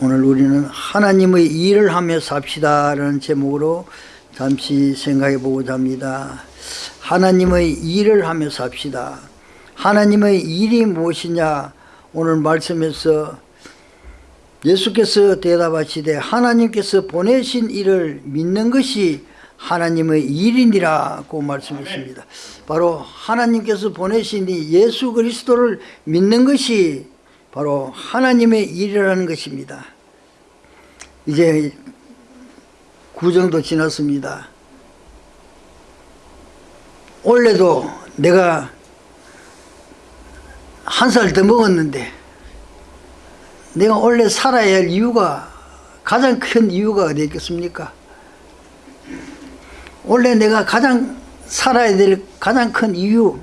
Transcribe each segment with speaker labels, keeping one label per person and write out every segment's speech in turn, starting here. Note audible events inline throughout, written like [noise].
Speaker 1: 오늘 우리는 하나님의 일을 하며 삽시다 라는 제목으로 잠시 생각해 보고자 합니다. 하나님의 일을 하며 삽시다. 하나님의 일이 무엇이냐? 오늘 말씀에서 예수께서 대답하시되 하나님께서 보내신 일을 믿는 것이 하나님의 일이니라고 말씀했습니다. 바로 하나님께서 보내신 이 예수 그리스도를 믿는 것이 바로 하나님의 일이라는 것입니다. 이제 구정도 지났습니다. 올해도 내가 한 살 더 먹었는데 내가 원래 살아야 할 이유가 가장 큰 이유가 어디 있겠습니까? 원래 내가 가장 살아야 될 가장 큰 이유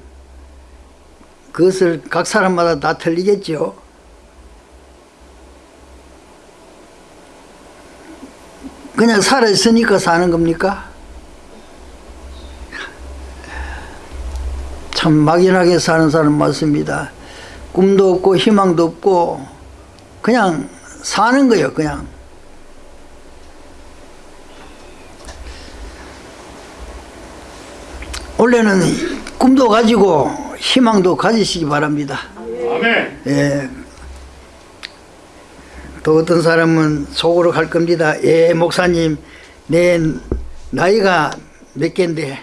Speaker 1: 그것을 각 사람마다 다 틀리겠죠. 그냥 살아있으니까 사는 겁니까? 참 막연하게 사는 사람 많습니다. 꿈도 없고 희망도 없고 그냥 사는 거예요 그냥 원래는 꿈도 가지고 희망도 가지시기 바랍니다
Speaker 2: 아멘.
Speaker 1: 예. 또 어떤 사람은 속으로 갈 겁니다 예 목사님 내 나이가 몇 갠데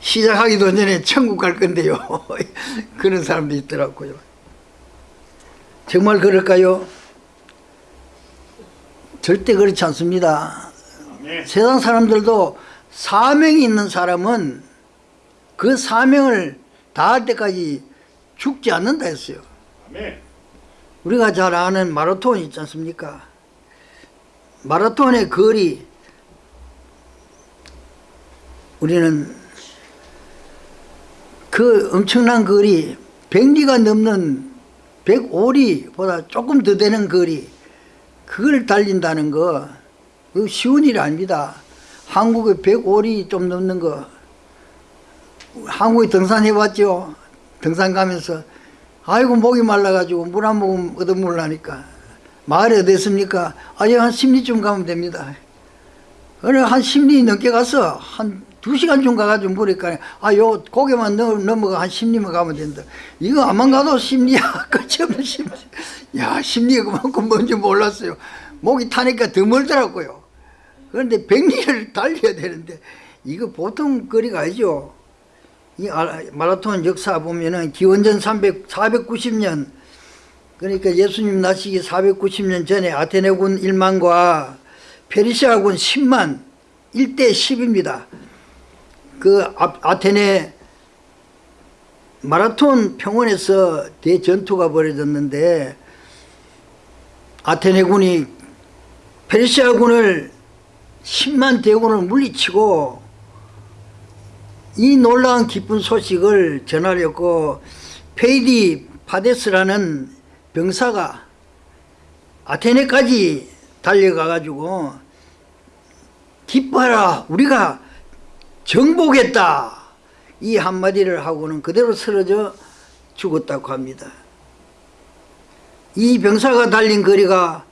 Speaker 1: 시작하기도 전에 천국 갈 건데요 [laughs] 그런 사람도 있더라고요 정말 그럴까요? 절대 그렇지 않습니다.
Speaker 2: 아멘.
Speaker 1: 세상 사람들도 사명이 있는 사람은 그 사명을 다할 때까지 죽지 않는다 했어요.
Speaker 2: 아멘.
Speaker 1: 우리가 잘 아는 마라톤 있지 않습니까? 마라톤의 거리 우리는 그 엄청난 거리 100리가 넘는 105리보다 조금 더 되는 거리 그걸 달린다는 거 쉬운 일이 아닙니다. 한국에 105리 좀 넘는 거 한국에 등산해 봤죠. 등산 가면서 아이고 목이 말라가지고 물 한 모금 얻어물라니까 마을에 어디 있습니까? 아니 한 10리쯤 가면 됩니다. 어느 한 10리 넘게 가서 한두 시간쯤 가가지고 물으니까 아 요 고개만 넘, 넘어가 한 10리만 가면 된다. 이거 안만 가도 10리야 [laughs] 끝이 없는 10리. 야 10리가 그만큼 뭔지 몰랐어요. 목이 타니까 더 멀더라고요. 그런데 100리를 달려야 되는데 이거 보통 거리가 아니죠. 이 아- 마라톤 역사 보면은 기원전 300, 490년 그러니까 예수님 나시기 490년 전에 아테네군 1만과 페르시아군 10만 1대 10입니다. 그 아- 아테네 마라톤 평원에서 대전투가 벌어졌는데 아테네군이 페르시아군을 10만 대군을 물리치고 이 놀라운 기쁜 소식을 전하려고 페이디 파데스라는 병사가 아테네까지 달려가 가지고 기뻐하라 우리가 정복했다 이 한마디를 하고는 그대로 쓰러져 죽었다고 합니다. 이 병사가 달린 거리가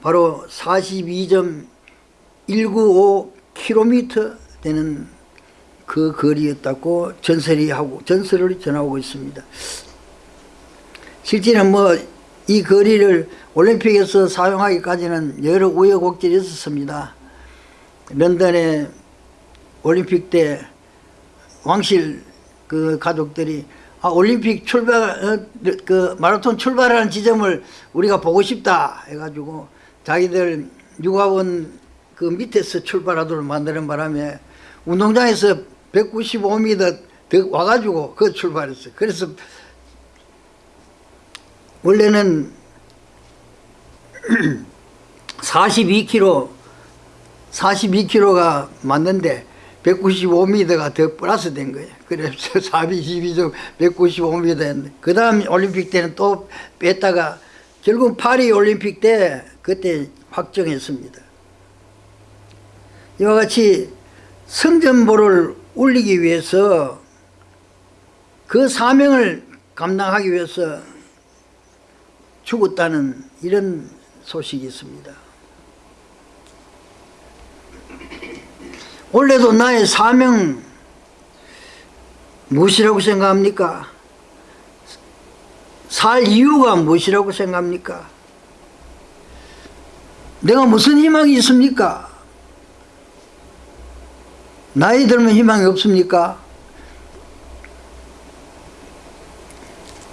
Speaker 1: 바로 42.195km 되는 그 거리였다고 전설이 하고 전설을 전하고 있습니다. 실제는 뭐 이 거리를 올림픽에서 사용하기까지는 여러 우여곡절이 있었습니다. 런던에 올림픽 때 왕실 그 가족들이 아 올림픽 출발 어, 그 마라톤 출발하는 지점을 우리가 보고 싶다 해가지고 자기들 육아원 그 밑에서 출발하도록 만드는 바람에 운동장에서 195m 더 와가지고 그 출발했어요. 그래서 원래는 [clears throat] 42km 42km가 맞는데 195m가 더 플러스 된 거예요. 그래서 42점 195m 했는데 그 다음 올림픽 때는 또 뺐다가 결국 파리 올림픽 때 그때 확정했습니다. 이와 같이 성전보를 울리기 위해서 그 사명을 감당하기 위해서 죽었다는 이런 소식이 있습니다. 원래도 나의 사명 무엇이라고 생각합니까? 살 이유가 무엇이라고 생각합니까? 내가 무슨 희망이 있습니까? 나이 들면 희망이 없습니까?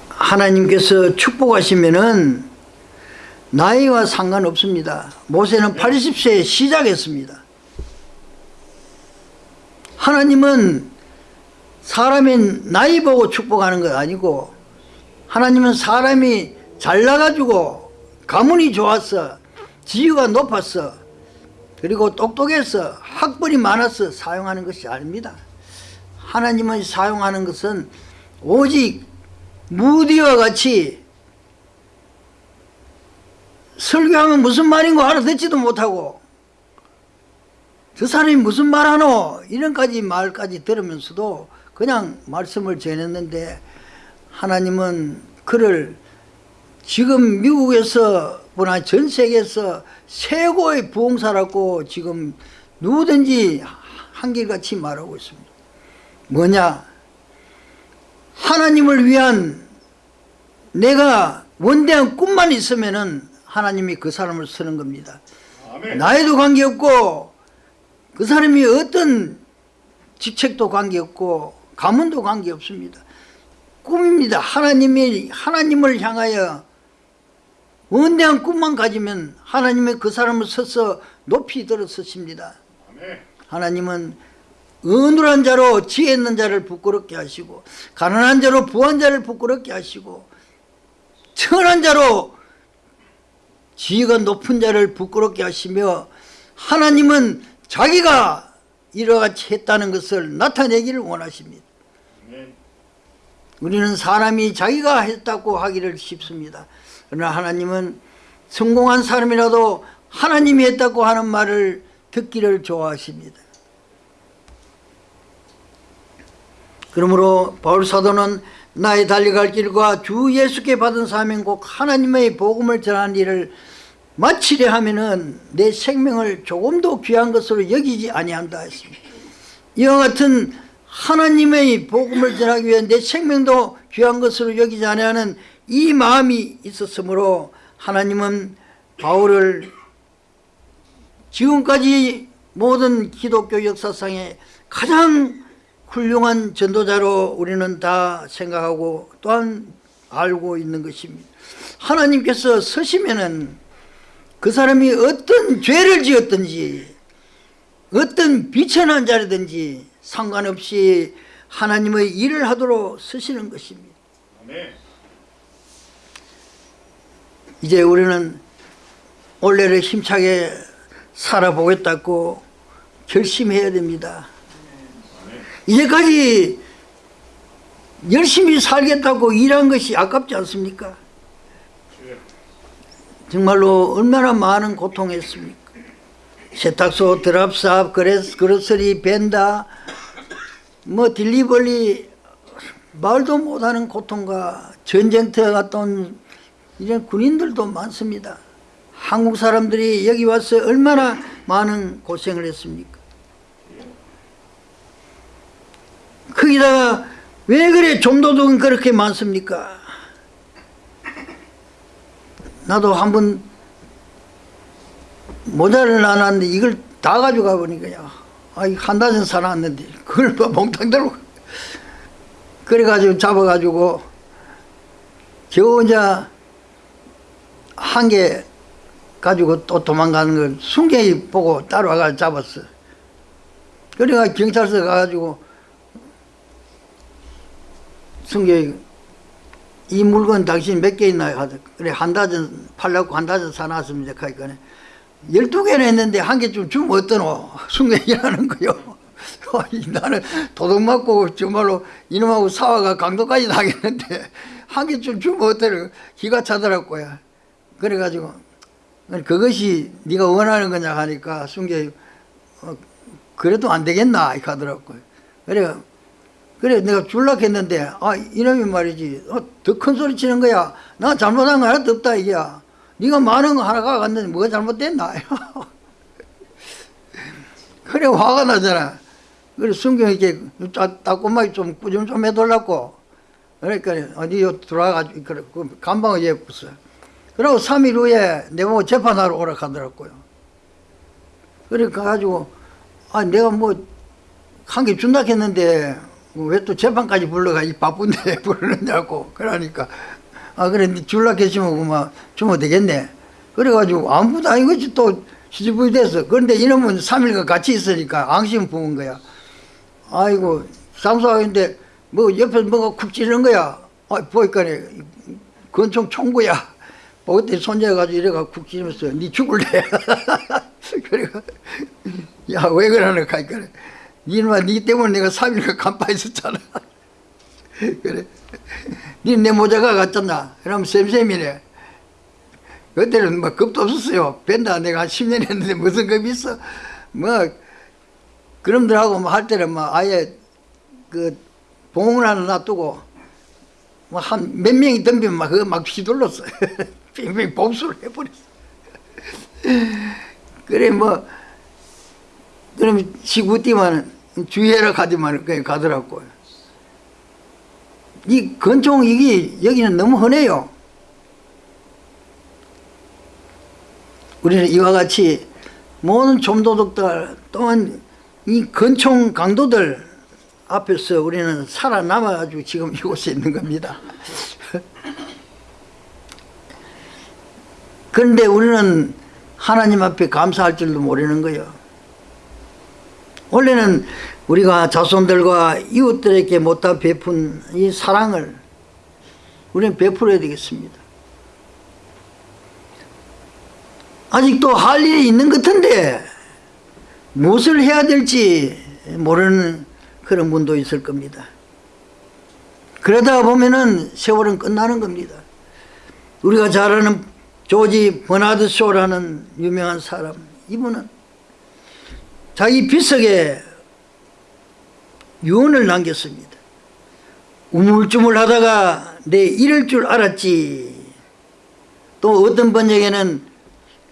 Speaker 1: 하나님께서 축복하시면은 나이와 상관없습니다. 모세는 80세에 시작했습니다. 하나님은 사람의 나이 보고 축복하는 것 아니고 하나님은 사람이 잘나가지고 가문이 좋았어 지위가 높았어 그리고 똑똑해서 학벌이 많아서 사용하는 것이 아닙니다. 하나님은 사용하는 것은 오직 무디와 같이 설교하면 무슨 말인 거 알아 듣지도 못하고 저 사람이 무슨 말하노? 이런까지 말까지 들으면서도 그냥 말씀을 전했는데 하나님은 그를 지금 미국에서 보나 전 세계에서 최고의 부흥사라고 지금 누구든지 한결같이 말하고 있습니다. 뭐냐? 하나님을 위한 내가 원대한 꿈만 있으면 은 하나님이 그 사람을 쓰는 겁니다.
Speaker 2: 아멘.
Speaker 1: 나이도 관계없고 그 사람이 어떤 직책도 관계없고 가문도 관계없습니다. 꿈입니다. 하나님이 하나님을 향하여 원대한 꿈만 가지면 하나님의 그 사람을 서서 높이 들어 서십니다
Speaker 2: 아멘.
Speaker 1: 하나님은 어눌한 자로 지혜 있는 자를 부끄럽게 하시고 가난한 자로 부한 자를 부끄럽게 하시고 천한 자로 지위가 높은 자를 부끄럽게 하시며 하나님은 자기가 이러같이 했다는 것을 나타내기를 원하십니다. 우리는 사람이 자기가 했다고 하기를 쉽습니다 그러나 하나님은 성공한 사람이라도 하나님이 했다고 하는 말을 듣기를 좋아하십니다 그러므로 바울 사도는 나의 달려갈 길과 주 예수께 받은 사명 꼭 하나님의 복음을 전하는 일을 마치려 하면은 내 생명을 조금도 귀한 것으로 여기지 아니한다 했습니다. 이와 같은 하나님의 복음을 전하기 위해 내 생명도 귀한 것으로 여기지 아니하는 이 마음이 있었으므로 하나님은 바울을 지금까지 모든 기독교 역사상에 가장 훌륭한 전도자로 우리는 다 생각하고 또한 알고 있는 것입니다. 하나님께서 서시면은 그 사람이 어떤 죄를 지었든지 어떤 비천한 자라든지 상관없이 하나님의 일을 하도록 서시는 것입니다.
Speaker 2: 아멘.
Speaker 1: 이제 우리는 올해를 힘차게 살아보겠다고 결심해야 됩니다. 이제까지 열심히 살겠다고 일한 것이 아깝지 않습니까? 정말로 얼마나 많은 고통했습니까? 세탁소, 드랍삽, 그레스, 그로서리, 벤다, 뭐 딜리버리 말도 못하는 고통과 전쟁터에 갔다 온 이런 군인들도 많습니다. 한국 사람들이 여기 와서 얼마나 많은 고생을 했습니까? 거기다가 왜 그래 좀도둑은 그렇게 많습니까? 나도 한번 모자를 나눴는데 이걸 다 가져가 보니까 아이 한 다전 사놨는데 그걸 뭐 몽땅 들고 [laughs] 그래가지고 잡아가지고 겨우 이제 한 개 가지고 또 도망가는 걸 순경이 보고 따라와가 잡았어 그래가 경찰서 가가지고 순경이 이 물건 당신 몇 개 있나요? 하더 그래 한 다전 팔려고 한 다전 사놨습니다 하니까 열두 개는 했는데 한개좀 주면 어떠노? 순경이라는 거요 [laughs] 나는 도둑 맞고 정말로 이놈하고 사화가 강도까지 나겠는데 한개좀 주면 어떠노? 기가 차더라고요 그래가지고 그것이 네가 원하는 거냐 하니까 순경이 어, 그래도 안 되겠나? 이렇게 하더라고요 그래 그래 내가 줄락 했는데 아 이놈이 말이지. 어, 더 큰 소리 치는 거야. 나 잘못한 거 하나도 없다 이게야 네가 많은 거 하나가 갔는데 뭐가 잘못됐나? [laughs] 그래 화가 나잖아. 그래 성경 이렇게 따꼼하게 좀 꾸준 좀 해달라고. 그러니까 어디 들어와가지고 그래 그 간방을 예쁘어 그리고 3일 후에 내보고 재판하러 오라 하더라고요. 그래 가가지고 아 내가 뭐 한 개 준다 했는데 왜 또 재판까지 불러가? 이 바쁜데 [laughs] 부르느냐고. 그러니까. 아 그래 니 줄라 계시면 그만 주면 되겠네. 그래가지고 아무도 아니겠지 또 시집이 됐어. 그런데 이놈은 3일간 같이 있으니까 앙심 부은 거야. 아이고 상소하는데 뭐 옆에 뭐가 쿡 찌르는 거야. 아 보니까 권총 총구야 그때 손잡아가지고 이래가 쿡 찌르면서 니 죽을래? [laughs] 그래가 야왜 그러는 거야? 그래 니놈아 니 때문에 내가 3일간 간파 있었잖아. 그래. 니내 모자가 갔잖아. 그러면 쌤쌤이네 그때는 뭐 겁도 없었어요. 벤다. 내가 한 10년 했는데 무슨 겁이 있어? 뭐 그놈들하고 뭐 할 때는 뭐 아예 그 봉을 하나 놔두고 뭐 한 몇 명이 덤비면 막 그거 막 휘둘렀어 [laughs] 빙빙 복수를 해버렸어. 그래 뭐 그러면 시구 뛰면 주의해라 가지만 그냥 가더라고요 이 건총 이게 여기는 너무 흔해요. 우리는 이와 같이 모든 좀도둑들 또한 이 건총 강도들 앞에서 우리는 살아남아가지고 지금 이곳에 있는 겁니다. 그런데 우리는 하나님 앞에 감사할 줄도 모르는 거예요. 원래는 우리가 자손들과 이웃들에게 못다 베푼 이 사랑을 우리는 베풀어야 되겠습니다. 아직도 할 일이 있는 것 같은데 무엇을 해야 될지 모르는 그런 분도 있을 겁니다. 그러다 보면은 세월은 끝나는 겁니다. 우리가 잘 아는 조지 버나드 쇼라는 유명한 사람 이분은 자기 비석에 유언을 남겼습니다. 우물쭈물 하다가 내 이럴 줄 알았지 또 어떤 번역에는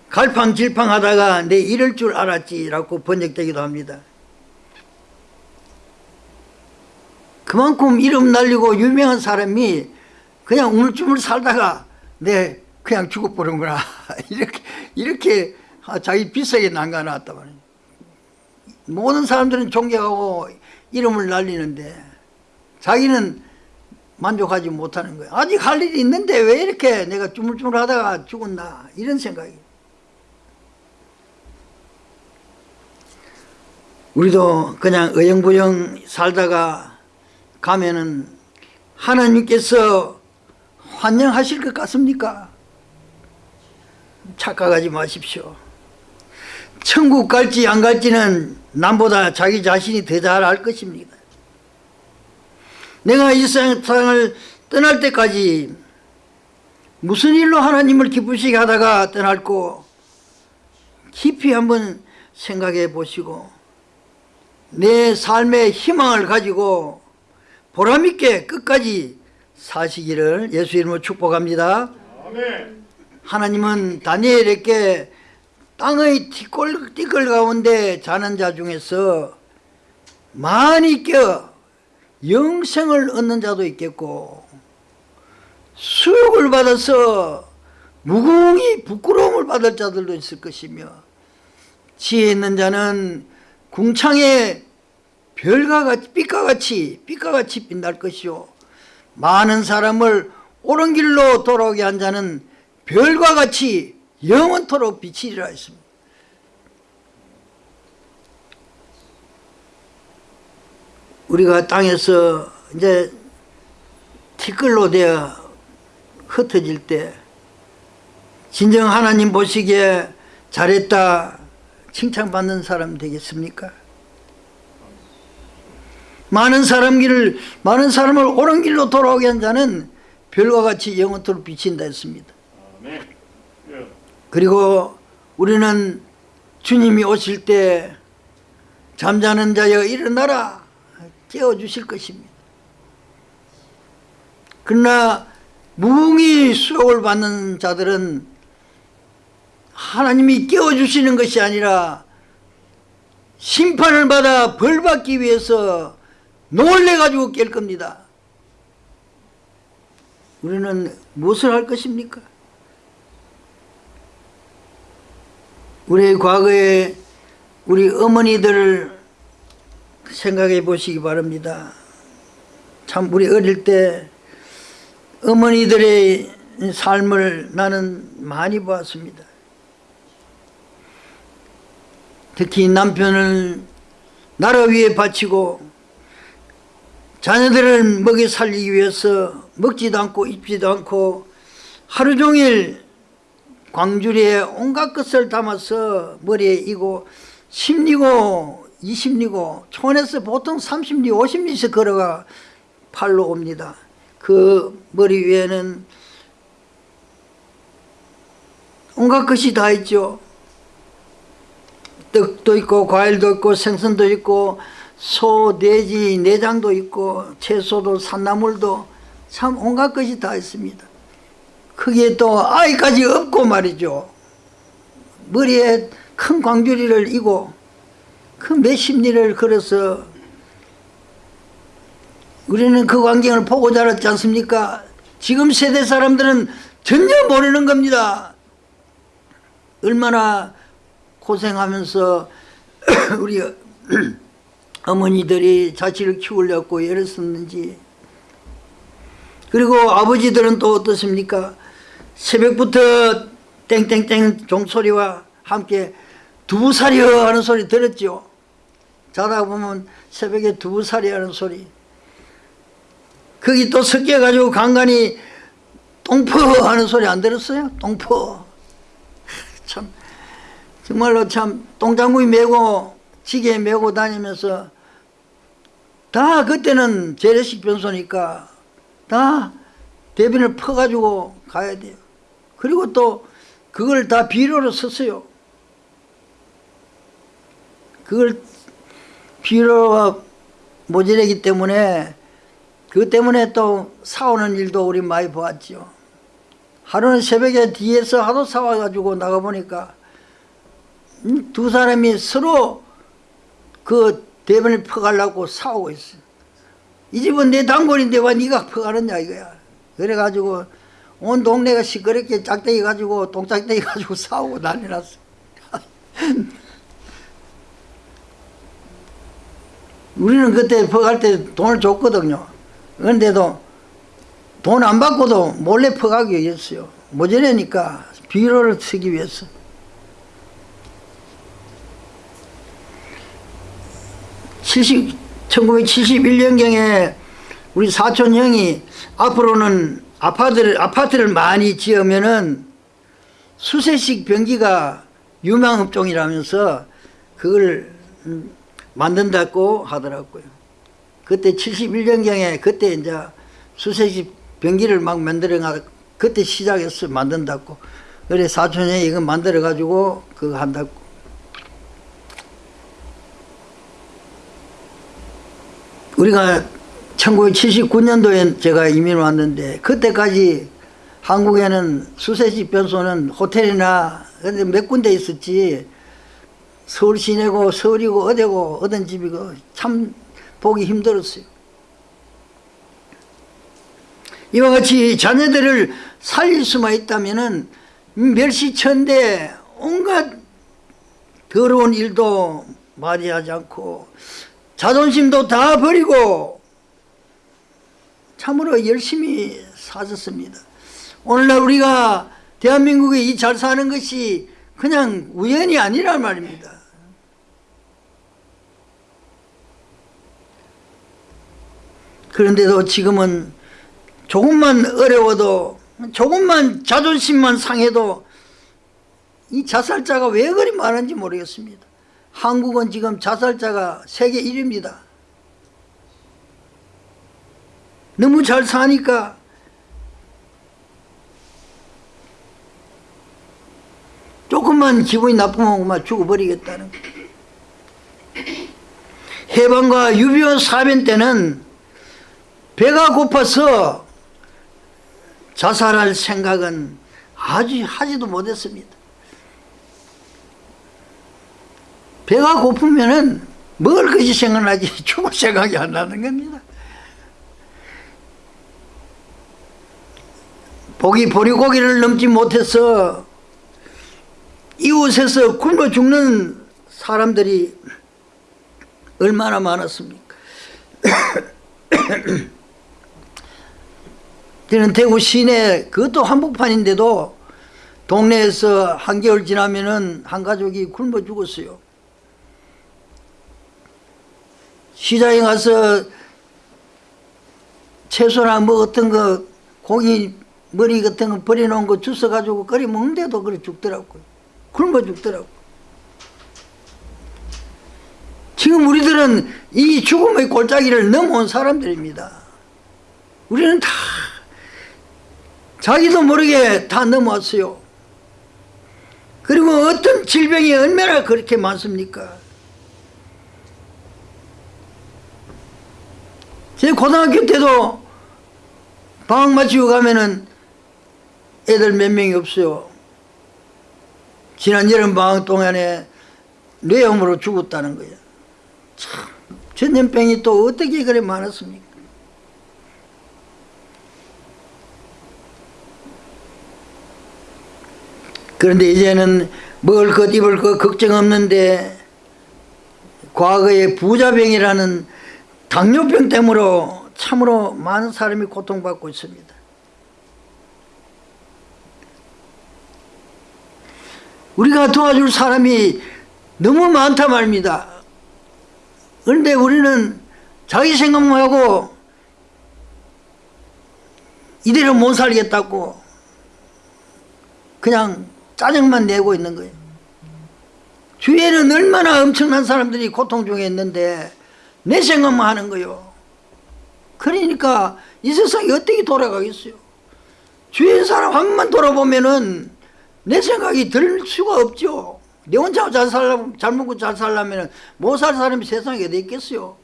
Speaker 1: 갈팡질팡 하다가 내 이럴 줄 알았지라고 번역되기도 합니다. 그만큼 이름 날리고 유명한 사람이 그냥 우물쭈물 살다가 내 그냥 죽어버린구나 [laughs] 이렇게 이렇게 자기 비석에 남겨놨다 말이야. 모든 사람들은 존경하고 이름을 날리는데 자기는 만족하지 못하는 거야. 아직 할 일이 있는데 왜 이렇게 내가 주물주물 하다가 죽었나 이런 생각이 우리도 그냥 어영부영 살다가 가면은 하나님께서 환영하실 것 같습니까? 착각하지 마십시오. 천국 갈지 안 갈지는 남보다 자기 자신이 더 잘 알 것입니다. 내가 이 세상을 떠날 때까지 무슨 일로 하나님을 기쁘시게 하다가 떠날고 깊이 한번 생각해 보시고 내 삶의 희망을 가지고 보람있게 끝까지 사시기를 예수 이름으로 축복합니다.
Speaker 2: 아멘.
Speaker 1: 하나님은 다니엘에게 땅의 티끌, 티끌 가운데 자는 자 중에서 많이 껴 영생을 얻는 자도 있겠고 수욕을 받아서 무궁히 부끄러움을 받을 자들도 있을 것이며 지혜 있는 자는 궁창에 별과 같이 빛과 같이 빛과 같이 빛날 것이요. 많은 사람을 옳은 길로 돌아오게 한 자는 별과 같이 영원토록 비치리라 했습니다. 우리가 땅에서 이제 티끌로 되어 흩어질 때 진정 하나님 보시기에 잘했다 칭찬받는 사람 되겠습니까? 많은 사람 길을 많은 사람을 옳은 길로 돌아오게 한 자는 별과 같이 영원토록 비친다 했습니다.
Speaker 2: 아멘. 예.
Speaker 1: 그리고 우리는 주님이 오실 때 잠자는 자여 일어나라 깨워주실 것입니다. 그러나 무궁히 수욕을 받는 자들은 하나님이 깨워주시는 것이 아니라 심판을 받아 벌받기 위해서 놀래가지고 깰 겁니다. 우리는 무엇을 할 것입니까? 우리 과거에 우리 어머니들을 생각해 보시기 바랍니다. 참 우리 어릴 때 어머니들의 삶을 나는 많이 보았습니다. 특히 남편을 나라 위에 바치고 자녀들을 먹여 살리기 위해서 먹지도 않고 입지도 않고 하루 종일 광주리에 온갖 것을 담아서 머리에 이고 10리고 20리고 촌에서 보통 30리 50리씩 걸어가 팔로 옵니다. 그 머리 위에는 온갖 것이 다 있죠. 떡도 있고 과일도 있고 생선도 있고 소, 돼지, 내장도 있고 채소도 산나물도 참 온갖 것이 다 있습니다. 거기에 또 아이까지 없고 말이죠. 머리에 큰 광주리를 이고 그 몇십 리를 걸어서 우리는 그 광경을 보고 자랐지 않습니까? 지금 세대 사람들은 전혀 모르는 겁니다. 얼마나 고생하면서 [clears throat] 우리 [clears throat] 어머니들이 자식을 키우려고 애를 썼는지 그리고 아버지들은 또 어떻습니까? 새벽부터 땡땡땡 종소리와 함께 두부사려 하는 소리 들었죠? 자다 보면 새벽에 두부사려 하는 소리 거기 또 섞여가지고 간간히 똥퍼 하는 소리 안 들었어요? 똥퍼 [laughs] 참 정말로 참 똥장구이 메고 지게 메고 다니면서 다 그때는 재래식 변소니까 다 대변을 퍼가지고 가야 돼요. 그리고 또 그걸 다 비료로 썼어요. 그걸 비료가 모자라기 때문에 그 때문에 또 사오는 일도 우리 많이 보았죠. 하루는 새벽에 뒤에서 하도 사와가지고 나가보니까 음, 두 사람이 서로 그 대변을 퍼가려고 싸우고 있어. 이 집은 내 단골인데 왜 네가 퍼가느냐 이거야. 그래가지고 온 동네가 시끄럽게 짝대기 가지고 똥짝대기 가지고 [laughs] 싸우고 난리 났어. [laughs] 우리는 그때 퍼갈 때 돈을 줬거든요. 그런데도 돈 안 받고도 몰래 퍼가기 위해서요. 모자라니까 비료를 쓰기 위해서. 칠십 1971년경에 우리 사촌 형이 앞으로는 아파트를, 아파트를 많이 지으면은 수세식 변기가 유망 업종이라면서 그걸 음, 만든다고 하더라고요. 그때 71년경에 그때 이제 수세식 변기를 막 만들어 그때 시작했어 만든다고. 그래 사촌 형이 이거 만들어 가지고 그거 한다고. 우리가 1979년도에 제가 이민 왔는데 그때까지 한국에는 수세식 변소는 호텔이나 근데 몇 군데 있었지 서울 시내고 서울이고 어디고 어떤 집이고 참 보기 힘들었어요. 이와 같이 자녀들을 살릴 수만 있다면 은 멸시천대 온갖 더러운 일도 많이 하지 않고 자존심도 다 버리고 참으로 열심히 사셨습니다. 오늘날 우리가 대한민국에 이잘 사는 것이 그냥 우연이 아니란 말입니다. 그런데도 지금은 조금만 어려워도 조금만 자존심만 상해도 이 자살자가 왜 그리 많은지 모르겠습니다. 한국은 지금 자살자가 세계 1위입니다. 너무 잘 사니까 조금만 기분이 나쁘면 그만 죽어버리겠다는 해방과 유비원 사변 때는 배가 고파서 자살할 생각은 아주 하지도 못했습니다. 배가 고프면은 먹을 것이 생각나지 [laughs] 죽을 생각이 안 나는 겁니다. 보기 보리고기를 넘지 못해서 이웃에서 굶어 죽는 사람들이 얼마나 많았습니까? [coughs] 저는 대구 시내 그것도 한복판인데도 동네에서 한겨울 지나면은 한 가족이 굶어 죽었어요. 시장에 가서 채소나 뭐 어떤 거 고기 머리 같은 거 버려놓은 거 주워가지고 끓여 먹는데도 그래 죽더라고요. 굶어 죽더라고. 지금 우리들은 이 죽음의 골짜기를 넘어온 사람들입니다. 우리는 다 자기도 모르게 다 넘어왔어요. 그리고 어떤 질병이 얼마나 그렇게 많습니까? 제 고등학교 때도 방학 마치고 가면은 애들 몇 명이 없어요. 지난 여름 방학 동안에 뇌염으로 죽었다는 거예요. 참, 전염병이 또 어떻게 그래 많았습니까? 그런데 이제는 먹을 것 입을 것 걱정 없는데 과거에 부자병이라는 당뇨병 때문에 참으로 많은 사람이 고통받고 있습니다. 우리가 도와줄 사람이 너무 많다 말입니다. 그런데 우리는 자기 생각만 하고 이대로 못 살겠다고 그냥 짜증만 내고 있는 거예요. 주위에는 얼마나 엄청난 사람들이 고통 중에 있는데 내 생각만 하는 거예요. 그러니까 이 세상이 어떻게 돌아가겠어요? 주위의 사람 한 번만 돌아보면은 내 생각이 들 수가 없죠. 내 혼자 잘 살려면, 잘 먹고 잘 살려면 못 살 사람이 세상에 어디 있겠어요?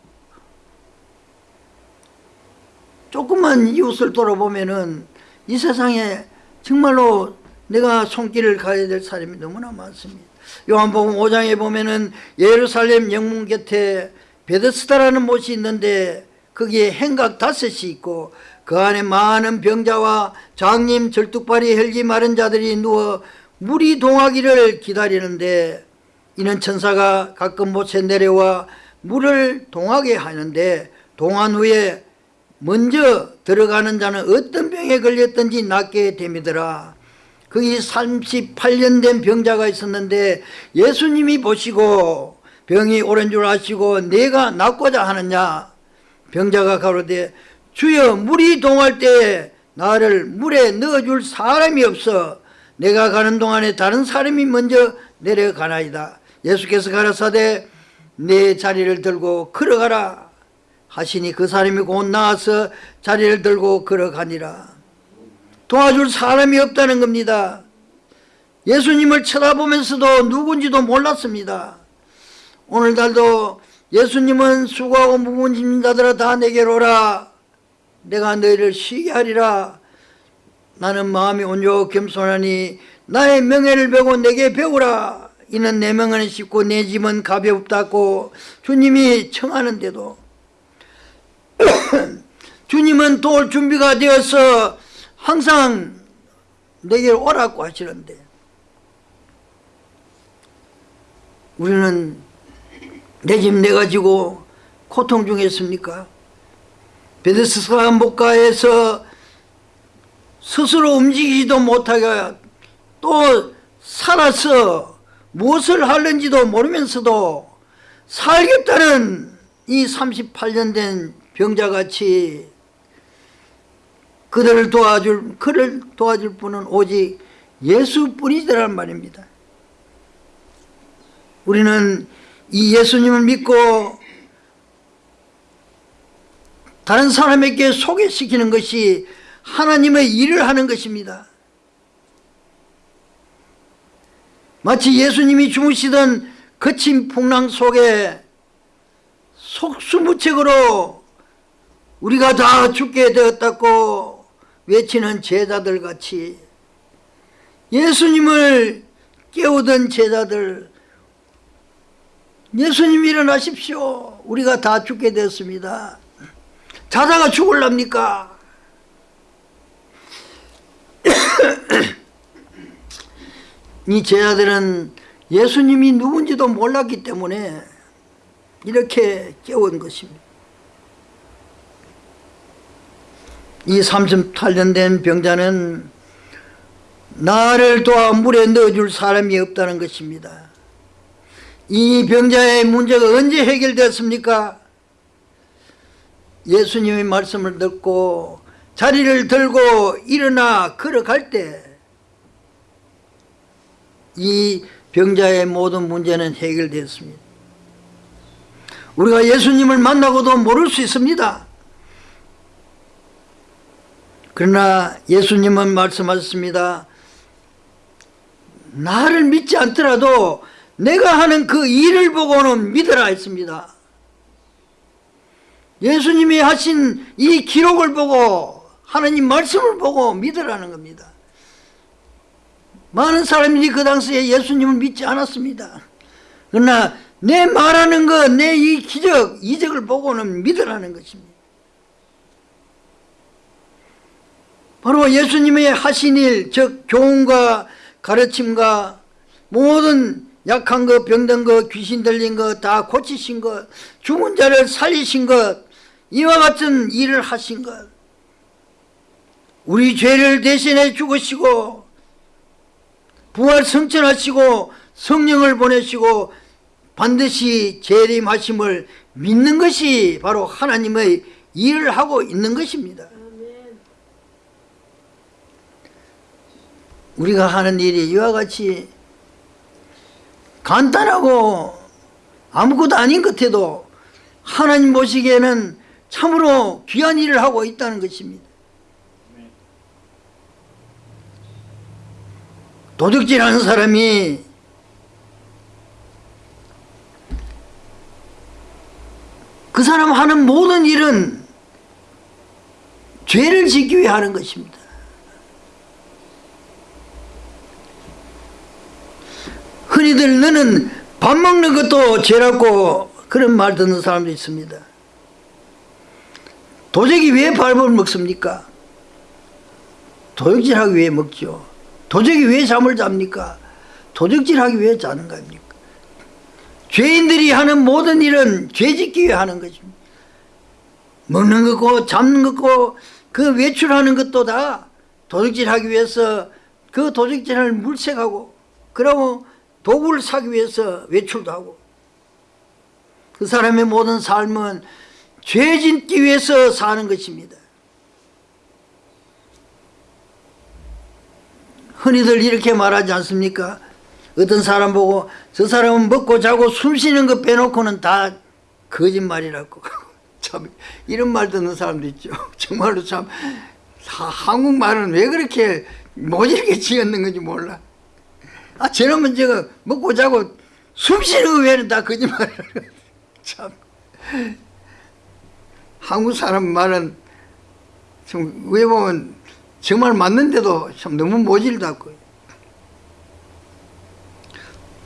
Speaker 1: 조금만 이웃을 돌아보면은 이 세상에 정말로 내가 손길을 가야 될 사람이 너무나 많습니다. 요한복음 5장에 보면은 예루살렘 영문 곁에 베데스다라는 못이 있는데 거기에 행각 다섯이 있고 그 안에 많은 병자와 장님 절뚝발이 혈기 마른 자들이 누워 물이 동하기를 기다리는데 이는 천사가 가끔 못에 내려와 물을 동하게 하는데 동한 후에 먼저 들어가는 자는 어떤 병에 걸렸든지 낫게 됨이더라. 거기 38년 된 병자가 있었는데 예수님이 보시고 병이 오른 줄 아시고 내가 낫고자 하느냐? 병자가 가로되 주여 물이 동할 때 나를 물에 넣어줄 사람이 없어. 내가 가는 동안에 다른 사람이 먼저 내려가나이다. 예수께서 가라사대 내 자리를 들고 걸어가라 하시니 그 사람이 곧 나와서 자리를 들고 걸어가니라. 도와줄 사람이 없다는 겁니다. 예수님을 쳐다보면서도 누군지도 몰랐습니다. 오늘날도 예수님은 수고하고 무거운 자들아 다 내게로 오라 내가 너희를 쉬게 하리라. 나는 마음이 온유하고 겸손하니 나의 명예를 배고 내게 배우라. 이는 내 명은 쉽고 내 짐은 가볍다고 주님이 청하는데도. [clears throat] 주님은 도울 준비가 되어서 항상 내게 오라고 하시는데 우리는 내 집 내가 지고 고통 중에 있습니까? 베데스다 목가에서 스스로 움직이지도 못하게 또 살아서 무엇을 하는지도 모르면서도 살겠다는 이 38년 된 병자같이 그들을 도와줄 그를 도와줄 분은 오직 예수뿐이더란 말입니다. 우리는 이 예수님을 믿고 다른 사람에게 소개시키는 것이 하나님의 일을 하는 것입니다. 마치 예수님이 주무시던 거친 풍랑 속에 속수무책으로 우리가 다 죽게 되었다고 외치는 제자들 같이 예수님을 깨우던 제자들 예수님 일어나십시오. 우리가 다 죽게 됐습니다. 자다가 죽을랍니까? [coughs] 이 제자들은 예수님이 누군지도 몰랐기 때문에 이렇게 깨운 것입니다. 이 38년 된 병자는 나를 도와 물에 넣어줄 사람이 없다는 것입니다. 이 병자의 문제가 언제 해결됐습니까? 예수님의 말씀을 듣고 자리를 들고 일어나 걸어갈 때 이 병자의 모든 문제는 해결됐습니다. 우리가 예수님을 만나고도 모를 수 있습니다. 그러나 예수님은 말씀하셨습니다. 나를 믿지 않더라도 내가 하는 그 일을 보고는 믿으라 했습니다. 예수님이 하신 이 기록을 보고 하나님 말씀을 보고 믿으라는 겁니다. 많은 사람들이 그 당시에 예수님을 믿지 않았습니다. 그러나 내 말하는 것, 내 이 기적, 이적을 보고는 믿으라는 것입니다. 바로 예수님의 하신 일, 즉 교훈과 가르침과 모든 약한 것, 병든 것, 귀신 들린 것 다 고치신 것, 죽은 자를 살리신 것, 이와 같은 일을 하신 것, 우리 죄를 대신해 죽으시고 부활 성천하시고 성령을 보내시고 반드시 재림하심을 믿는 것이 바로 하나님의 일을 하고 있는 것입니다. 우리가 하는 일이 이와 같이 간단하고 아무것도 아닌 것 같아도 하나님 보시기에는 참으로 귀한 일을 하고 있다는 것입니다. 도둑질하는 사람이 그 사람 하는 모든 일은 죄를 짓기 위해 하는 것입니다. 흔히들 너는 밥 먹는 것도 죄라고 그런 말 듣는 사람도 있습니다. 도적이 왜 밥을 먹습니까? 도둑질하기 위해 먹죠. 도적이 왜 잠을 잡니까? 도적질하기 위해 자는 겁니까? 죄인들이 하는 모든 일은 죄 짓기 위해 하는 것입니다. 먹는 거고 잡는 거고 그 외출하는 것도 다 도둑질하기 위해서 그 도둑질을 물색하고 그러고 도구를 사기 위해서 외출도 하고 그 사람의 모든 삶은 죄 짓기 위해서 사는 것입니다. 흔히들 이렇게 말하지 않습니까? 어떤 사람 보고 저 사람은 먹고 자고 숨 쉬는 거 빼놓고는 다 거짓말이라고 [laughs] 참 이런 말 듣는 사람도 있죠. [laughs] 정말로 참 한국말은 왜 그렇게 모질게 지었는 건지 몰라. 아 저놈은 제가 먹고 자고 숨 쉬는 거 외에는 다 거짓말이라고 [laughs] 참 한국 사람 말은 좀왜 보면 정말 맞는데도 참 너무 모질다고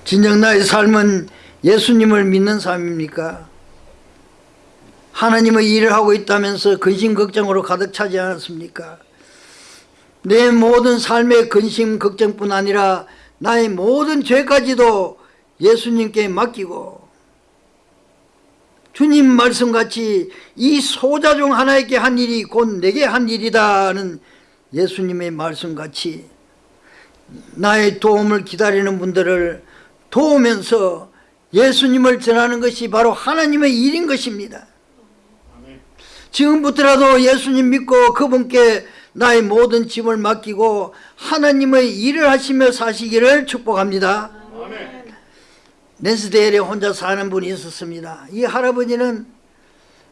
Speaker 1: 진정 나의 삶은 예수님을 믿는 삶입니까? 하나님의 일을 하고 있다면서 근심 걱정으로 가득 차지 않았습니까? 내 모든 삶의 근심 걱정뿐 아니라 나의 모든 죄까지도 예수님께 맡기고 주님 말씀같이 이 소자 중 하나에게 한 일이 곧 내게 한 일이다는 예수님의 말씀같이 나의 도움을 기다리는 분들을 도우면서 예수님을 전하는 것이 바로 하나님의 일인 것입니다. 지금부터라도 예수님 믿고 그분께 나의 모든 짐을 맡기고 하나님의 일을 하시며 사시기를 축복합니다. 낸스데일에 혼자 사는 분이 있었습니다. 이 할아버지는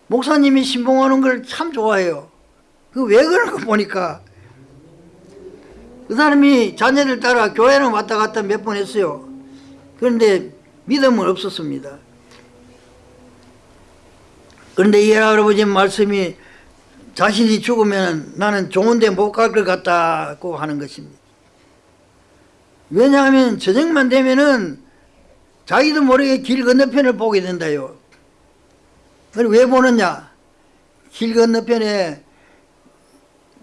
Speaker 1: 목사님이 신봉하는 걸 참 좋아해요. 그 왜 그런 거 보니까 그 사람이 자녀들 따라 교회는 왔다 갔다 몇 번 했어요. 그런데 믿음은 없었습니다. 그런데 이 할아버지 말씀이 자신이 죽으면 나는 좋은 데 못 갈 것 같다고 하는 것입니다. 왜냐하면 저녁만 되면은 자기도 모르게 길 건너편을 보게 된다요. 그걸 왜 보느냐? 길 건너편에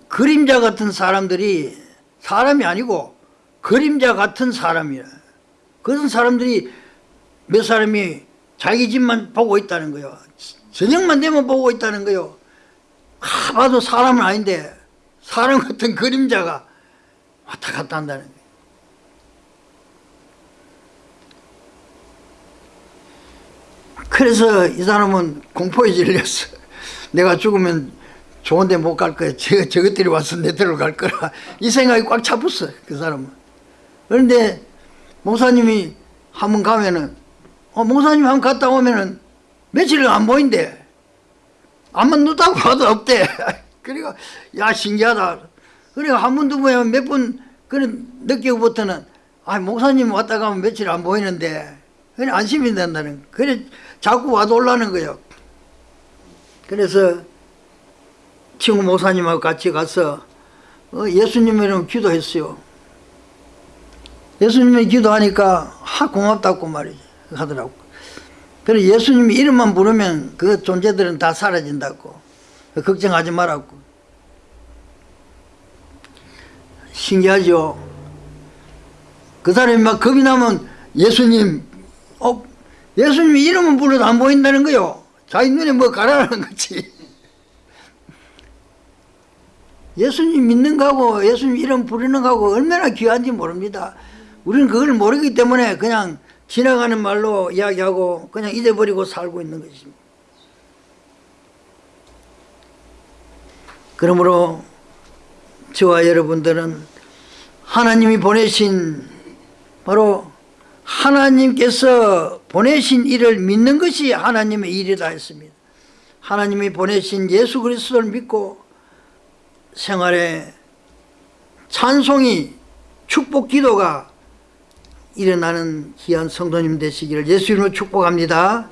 Speaker 1: 그림자 같은 사람들이 사람이 아니고 그림자 같은 사람이야. 그런 사람들이 몇 사람이 자기 집만 보고 있다는 거요. 저녁만 되면 보고 있다는 거요. 아, 봐도 사람은 아닌데 사람 같은 그림자가 왔다 갔다 한다는 거예요. 그래서 이 사람은 공포에 질렸어. 내가 죽으면 좋은 데 못 갈 거야. 저, 저것들이 와서 내 데로 갈 거라. 이 생각이 꽉 잡았어. 그 사람은. 그런데 목사님이 한 번 가면은 어, 목사님 한 번 갔다 오면은 며칠 안 보인대. 아무 눈다고 봐도 없대. [laughs] 그러니까 야 신기하다. 그러니까 한 번도 보면 몇번 그런 느끼고부터는 아 목사님 왔다 가면 며칠 안 보이는데 그래 안심이 된다는 거. 그래 자꾸 와도 올라는 거예요. 그래서 친구 목사님하고 같이 가서 어, 예수님 이름 기도했어요. 예수님이 기도하니까 하 고맙다고 말이지 하더라고. 그래 예수님 이름만 부르면 그 존재들은 다 사라진다고. 걱정하지 말라고. 신기하죠. 그 사람이 막 겁이 나면 예수님, 어, 예수님 이름은 불러도 안 보인다는 거요. 자기 눈에 뭐 가라는 거지. 예수님 믿는 거하고 예수님 이름 부르는 거하고 얼마나 귀한지 모릅니다. 우리는 그걸 모르기 때문에 그냥 지나가는 말로 이야기하고 그냥 잊어버리고 살고 있는 것입니다. 그러므로 저와 여러분들은 하나님이 보내신 바로 하나님께서 보내신 일을 믿는 것이 하나님의 일이다 했습니다. 하나님이 보내신 예수 그리스도를 믿고 생활에 찬송이 축복 기도가 일어나는 귀한 성도님 되시기를 예수 이름으로 축복합니다.